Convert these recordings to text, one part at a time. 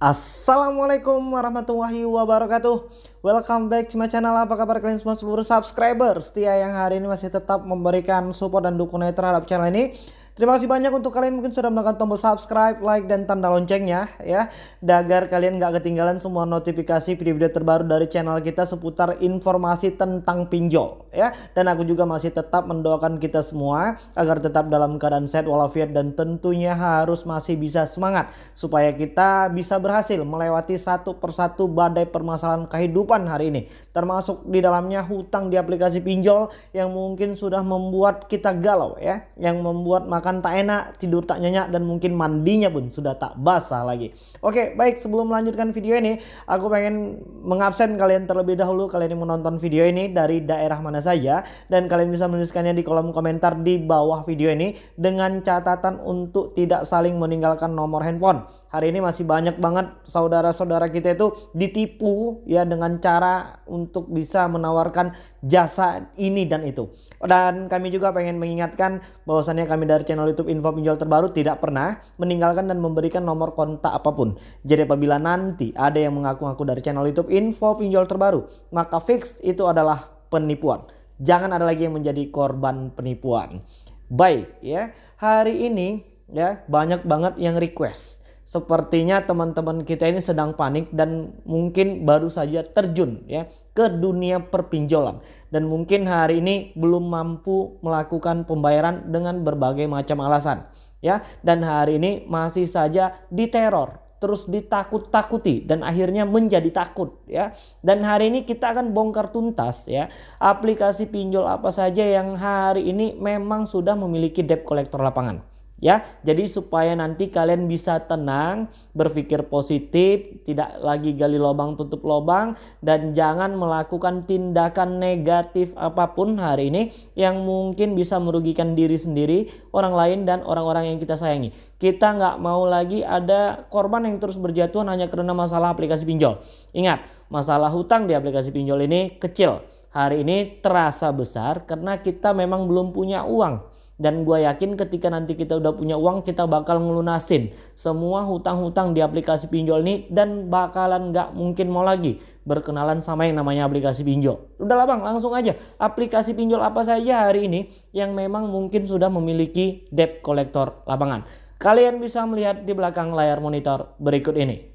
Assalamualaikum warahmatullahi wabarakatuh. Welcome back to my channel. Apa kabar kalian semua? Seluruh subscriber Setia yang hari ini masih tetap memberikan support dan dukungan terhadap channel ini Terima kasih banyak untuk kalian mungkin sudah menekan tombol subscribe, like, dan tanda loncengnya ya. Agar kalian nggak ketinggalan semua notifikasi video-video terbaru dari channel kita seputar informasi tentang pinjol ya. Dan aku juga masih tetap mendoakan kita semua agar tetap dalam keadaan sehat walafiat dan tentunya harus masih bisa semangat supaya kita bisa berhasil melewati satu persatu badai permasalahan kehidupan hari ini. Termasuk di dalamnya hutang di aplikasi pinjol yang mungkin sudah membuat kita galau ya. Yang membuat makan makan tak enak, tidur tak nyenyak, dan mungkin mandinya pun sudah tak basah lagi. Oke, baik sebelum melanjutkan video ini, aku pengen mengabsen kalian terlebih dahulu kalian yang menonton video ini dari daerah mana saja. Dan kalian bisa menuliskannya di kolom komentar di bawah video ini dengan catatan untuk tidak saling meninggalkan nomor handphone hari ini masih banyak banget saudara-saudara kita itu ditipu ya dengan cara untuk bisa menawarkan jasa ini dan itu. Dan kami juga pengen mengingatkan bahwasannya kami dari channel YouTube Info Pinjol Terbaru tidak pernah meninggalkan dan memberikan nomor kontak apa pun. Jadi apabila nanti ada yang mengaku-ngaku dari channel YouTube Info Pinjol Terbaru, maka fix itu adalah penipuan. Jangan ada lagi yang menjadi korban penipuan. Baik ya, hari ini ya banyak banget yang request Sepertinya teman-teman kita ini sedang panik dan mungkin baru saja terjun ya ke dunia perpinjolan. Dan mungkin hari ini belum mampu melakukan pembayaran dengan berbagai macam alasan ya. Dan hari ini masih saja diteror terus ditakut-takuti dan akhirnya menjadi takut ya. Dan hari ini kita akan bongkar tuntas ya aplikasi pinjol apa saja yang hari ini memang sudah memiliki debt collector lapangan ya. Jadi supaya nanti kalian bisa tenang, berpikir positif, tidak lagi gali lubang tutup lubang dan jangan melakukan tindakan negatif apa pun hari ini yang mungkin bisa merugikan diri sendiri, orang lain dan orang-orang yang kita sayangi. Kita nggak mau lagi ada korban yang terus berjatuhan hanya karena masalah aplikasi pinjol. Ingat, masalah hutang di aplikasi pinjol ini kecil. Hari ini terasa besar karena kita memang belum punya uang dan gue yakin ketika nanti kita udah punya uang kita bakal ngelunasin semua hutang-hutang di aplikasi pinjol ini dan bakalan gak mungkin mau lagi berkenalan sama yang namanya aplikasi pinjol. Udah lah bang langsung aja aplikasi pinjol apa saja hari ini yang memang mungkin sudah memiliki debt collector lapangan. Kalian bisa melihat di belakang layar monitor berikut ini.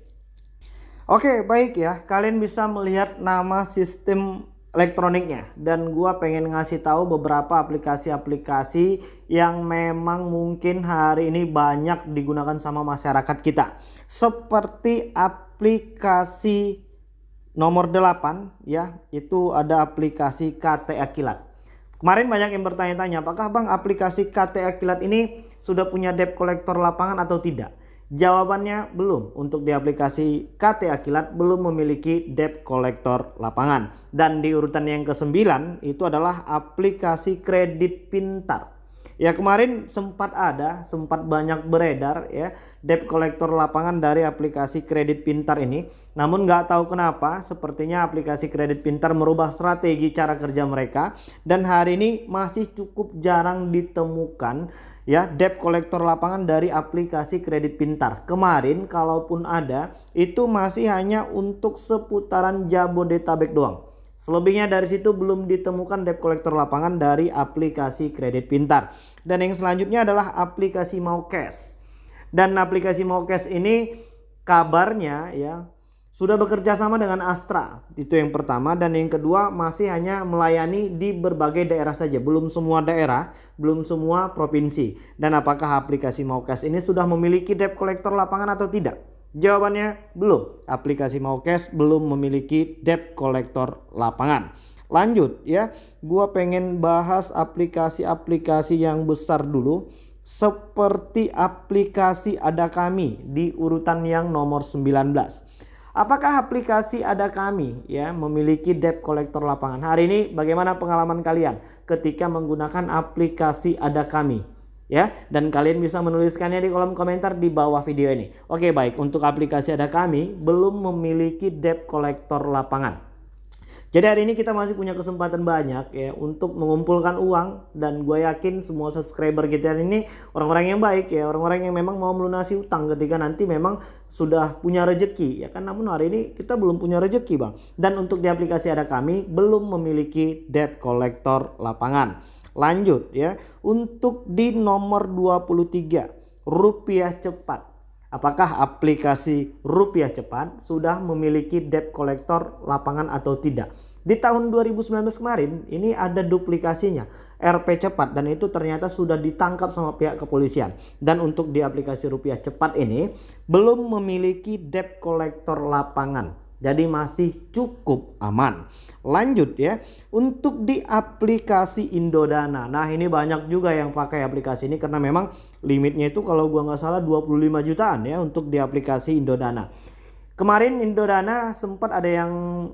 Oke baik ya kalian bisa melihat nama sistem elektroniknya. Dan gua pengen ngasih tahu beberapa aplikasi-aplikasi yang memang mungkin hari ini banyak digunakan sama masyarakat kita. Seperti aplikasi nomor 8 ya itu ada aplikasi KTA Kilat kemarin banyak yang bertanya-tanya apakah Bang aplikasi KTA Kilat ini sudah punya debt collector lapangan atau tidak Jawabannya belum. Untuk di aplikasi KT Akilat belum memiliki debt collector lapangan. Dan di urutan yang ke-9 itu adalah aplikasi kredit pintar. Ya kemarin sempat ada, sempat banyak beredar ya debt collector lapangan dari aplikasi kredit pintar ini. Namun nggak tahu kenapa sepertinya aplikasi kredit pintar merubah strategi cara kerja mereka. Dan hari ini masih cukup jarang ditemukan ya debt collector lapangan dari aplikasi kredit pintar. Kemarin kalaupun ada itu masih hanya untuk seputaran Jabodetabek doang. Selebihnya dari situ belum ditemukan debt collector lapangan dari aplikasi kredit pintar. Dan yang selanjutnya adalah aplikasi Mau Cash. Dan aplikasi Mau Cash ini kabarnya ya sudah bekerja sama dengan Astra. Itu yang pertama dan yang kedua masih hanya melayani di berbagai daerah saja, belum semua daerah, belum semua provinsi. Dan apakah aplikasi Maukas ini sudah memiliki debt collector lapangan atau tidak? Jawabannya belum. Aplikasi Maukas belum memiliki debt collector lapangan. Lanjut ya, gua pengen bahas aplikasi-aplikasi yang besar dulu seperti aplikasi ada kami di urutan yang nomor 19. Apakah aplikasi ada kami ya memiliki debt collector lapangan? Hari ini bagaimana pengalaman kalian ketika menggunakan aplikasi ada kami? Ya, dan kalian bisa menuliskannya di kolom komentar di bawah video ini. Oke, baik. Untuk aplikasi ada kami belum memiliki debt collector lapangan. Jadi hari ini kita masih punya kesempatan banyak ya untuk mengumpulkan uang dan gue yakin semua subscriber kita ini orang-orang yang baik ya, orang-orang yang memang mau melunasi utang ketika nanti memang sudah punya rejeki ya kan. Namun hari ini kita belum punya rejeki bang. Dan untuk di aplikasi ada kami belum memiliki debt collector lapangan. Lanjut ya, untuk di nomor 23 rupiah cepat. Apakah aplikasi rupiah cepat sudah memiliki debt collector lapangan atau tidak? Di tahun 2019 kemarin ini ada duplikasinya RP cepat dan itu ternyata sudah ditangkap sama pihak kepolisian. Dan untuk di aplikasi rupiah cepat ini belum memiliki debt collector lapangan. Jadi masih cukup aman. Lanjut ya. Untuk di aplikasi Indodana. Nah ini banyak juga yang pakai aplikasi ini karena memang limitnya itu kalau gua nggak salah 25 jutaan ya untuk di aplikasi Indodana. Kemarin Indodana sempat ada yang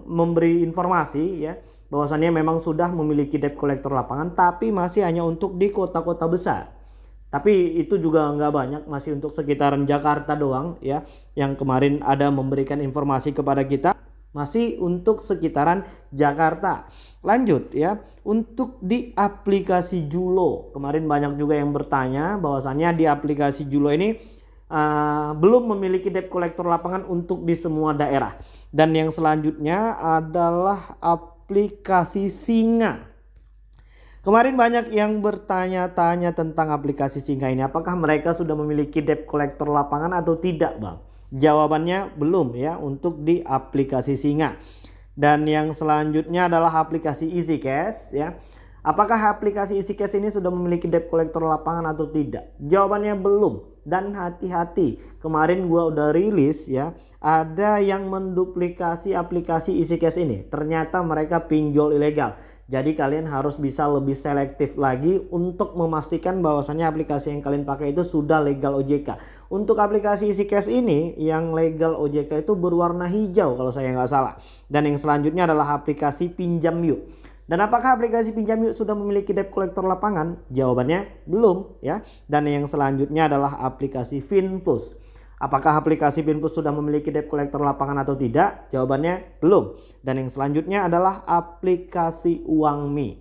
memberi informasi ya bahwasannya memang sudah memiliki debt collector lapangan tapi masih hanya untuk di kota-kota besar. Tapi itu juga nggak banyak masih untuk sekitaran Jakarta doang ya yang kemarin ada memberikan informasi kepada kita masih untuk sekitaran Jakarta. Lanjut ya, untuk di aplikasi Julo. Kemarin banyak juga yang bertanya bahwasannya di aplikasi Julo ini uh, belum memiliki debt collector lapangan untuk di semua daerah. Dan yang selanjutnya adalah aplikasi Singa. Kemarin banyak yang bertanya-tanya tentang aplikasi Singa ini. Apakah mereka sudah memiliki debt collector lapangan atau tidak Bang? Jawabannya belum ya untuk di aplikasi Singa. Dan yang selanjutnya adalah aplikasi Easy Cash ya. Apakah aplikasi EasyCash ini sudah memiliki debt collector lapangan atau tidak? Jawabannya belum. Dan hati-hati, kemarin gua udah rilis ya, ada yang menduplikasi aplikasi EasyCash ini. Ternyata mereka pinjol ilegal. Jadi kalian harus bisa lebih selektif lagi untuk memastikan bahwasannya aplikasi yang kalian pakai itu sudah legal OJK. Untuk aplikasi EasyCash ini yang legal OJK itu berwarna hijau kalau saya nggak salah. Dan yang selanjutnya adalah aplikasi Pinjam Yuk. Dan apakah aplikasi pinjam yuk sudah memiliki debt collector lapangan? Jawabannya belum ya. Dan yang selanjutnya adalah aplikasi Finpus. Apakah aplikasi Finpus sudah memiliki debt collector lapangan atau tidak? Jawabannya belum. Dan yang selanjutnya adalah aplikasi Uangmi.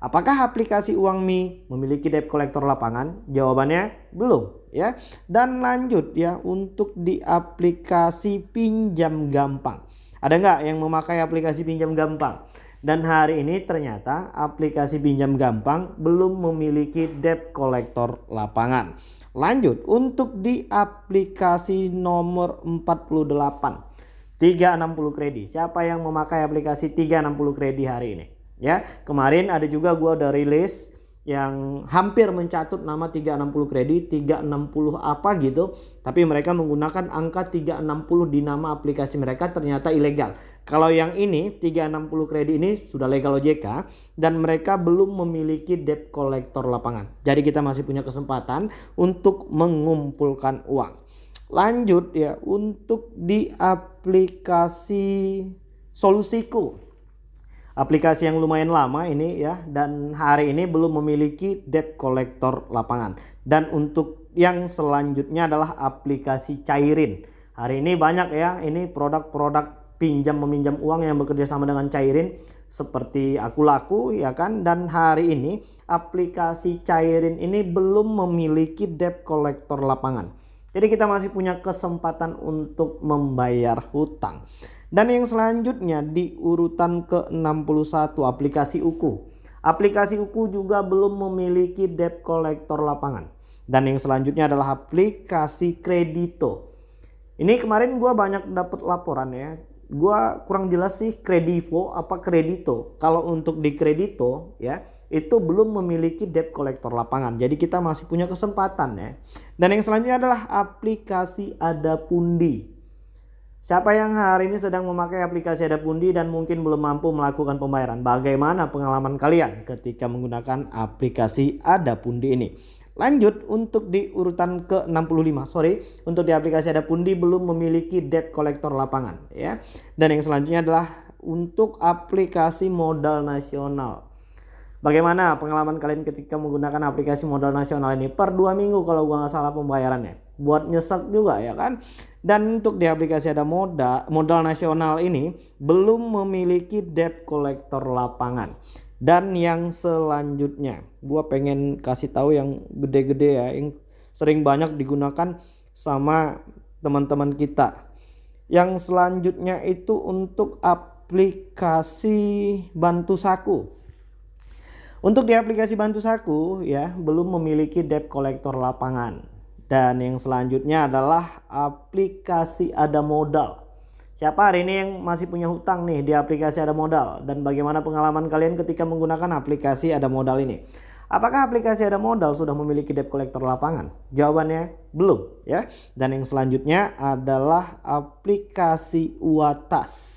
Apakah aplikasi Uangmi memiliki debt collector lapangan? Jawabannya belum ya. Dan lanjut ya untuk di aplikasi pinjam gampang. Ada nggak yang memakai aplikasi pinjam gampang? Dan hari ini ternyata aplikasi pinjam gampang belum memiliki debt collector lapangan. Lanjut untuk di aplikasi nomor 48 360 kredit. Siapa yang memakai aplikasi 360 kredit hari ini? Ya, kemarin ada juga gua udah rilis yang hampir mencatut nama 360 kredit, 360 apa gitu, tapi mereka menggunakan angka 360 di nama aplikasi mereka ternyata ilegal. Kalau yang ini 360 kredit ini sudah legal OJK dan mereka belum memiliki debt collector lapangan. Jadi kita masih punya kesempatan untuk mengumpulkan uang. Lanjut ya untuk di aplikasi Solusiku aplikasi yang lumayan lama ini ya dan hari ini belum memiliki debt collector lapangan. Dan untuk yang selanjutnya adalah aplikasi Cairin. Hari ini banyak ya ini produk-produk pinjam meminjam uang yang bekerja sama dengan Cairin seperti aku laku ya kan? Dan hari ini aplikasi Cairin ini belum memiliki debt collector lapangan. Jadi kita masih punya kesempatan untuk membayar hutang dan yang selanjutnya di urutan ke-61 aplikasi UKU. Aplikasi UKU juga belum memiliki debt collector lapangan. Dan yang selanjutnya adalah aplikasi Kredito. Ini kemarin gue banyak dapat laporan ya. Gue kurang jelas sih Kredivo apa Kredito. Kalau untuk di Kredito ya itu belum memiliki debt collector lapangan. Jadi kita masih punya kesempatan ya. Dan yang selanjutnya adalah aplikasi Adapundi. Siapa yang hari ini sedang memakai aplikasi Adapundi dan mungkin belum mampu melakukan pembayaran? Bagaimana pengalaman kalian ketika menggunakan aplikasi Adapundi ini? Lanjut untuk di urutan ke-65. Sorry, untuk di aplikasi Adapundi belum memiliki debt collector lapangan ya. Dan yang selanjutnya adalah untuk aplikasi modal nasional. Bagaimana pengalaman kalian ketika menggunakan aplikasi modal nasional ini per dua minggu kalau gua nggak salah pembayarannya? Buat nyesek juga ya kan? Dan untuk di aplikasi ada modal modal nasional ini belum memiliki debt collector lapangan. Dan yang selanjutnya gua pengen kasih tahu yang gede-gede ya yang sering banyak digunakan sama teman-teman kita. Yang selanjutnya itu untuk aplikasi bantu saku. Untuk di aplikasi Bantu Saku ya belum memiliki debt collector lapangan. Dan yang selanjutnya adalah aplikasi Ada Modal. Siapa hari ini yang masih punya hutang nih di aplikasi Ada Modal dan bagaimana pengalaman kalian ketika menggunakan aplikasi Ada Modal ini? Apakah aplikasi Ada Modal sudah memiliki debt collector lapangan? Jawabannya belum ya. Dan yang selanjutnya adalah aplikasi Uatas.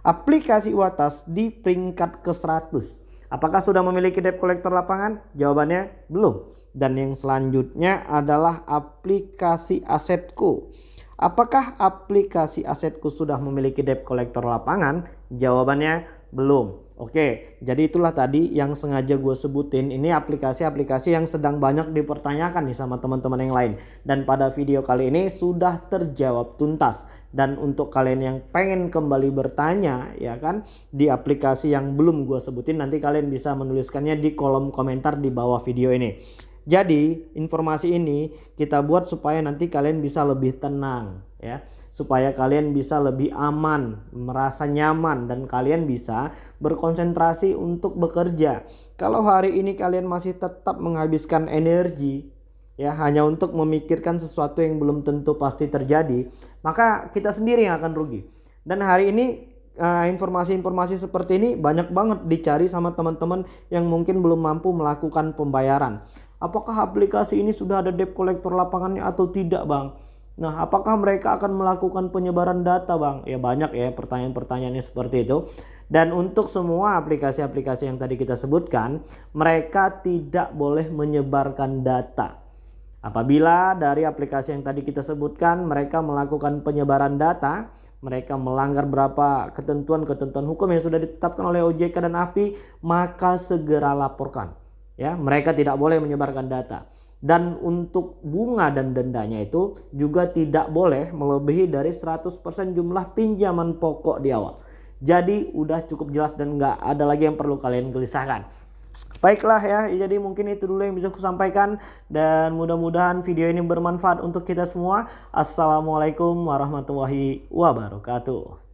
Aplikasi Uatas di peringkat ke 100 Apakah sudah memiliki debt collector lapangan? Jawabannya belum. Dan yang selanjutnya adalah aplikasi asetku. Apakah aplikasi asetku sudah memiliki debt collector lapangan? Jawabannya belum. Oke, jadi itulah tadi yang sengaja gue sebutin. Ini aplikasi-aplikasi yang sedang banyak dipertanyakan nih sama teman-teman yang lain. Dan pada video kali ini sudah terjawab tuntas. Dan untuk kalian yang pengen kembali bertanya ya kan di aplikasi yang belum gue sebutin nanti kalian bisa menuliskannya di kolom komentar di bawah video ini. Jadi informasi ini kita buat supaya nanti kalian bisa lebih tenang ya, supaya kalian bisa lebih aman, merasa nyaman dan kalian bisa berkonsentrasi untuk bekerja. Kalau hari ini kalian masih tetap menghabiskan energi ya hanya untuk memikirkan sesuatu yang belum tentu pasti terjadi, maka kita sendiri yang akan rugi. Dan hari ini eh, informasi-informasi seperti ini banyak banget dicari sama teman-teman yang mungkin belum mampu melakukan pembayaran. Apakah aplikasi ini sudah ada debt collector lapangannya atau tidak bang? Nah apakah mereka akan melakukan penyebaran data bang? Ya banyak ya pertanyaan-pertanyaannya seperti itu. Dan untuk semua aplikasi-aplikasi yang tadi kita sebutkan, mereka tidak boleh menyebarkan data. Apabila dari aplikasi yang tadi kita sebutkan mereka melakukan penyebaran data, mereka melanggar berapa ketentuan-ketentuan hukum yang sudah ditetapkan oleh OJK dan AFI, maka segera laporkan. Ya, mereka tidak boleh menyebarkan data. Dan untuk bunga dan dendanya itu juga tidak boleh melebihi dari 100% jumlah pinjaman pokok di awal. Jadi udah cukup jelas dan nggak ada lagi yang perlu kalian gelisahkan. Baiklah ya, jadi mungkin itu dulu yang bisa aku sampaikan dan mudah-mudahan video ini bermanfaat untuk kita semua. Assalamualaikum warahmatullahi wabarakatuh.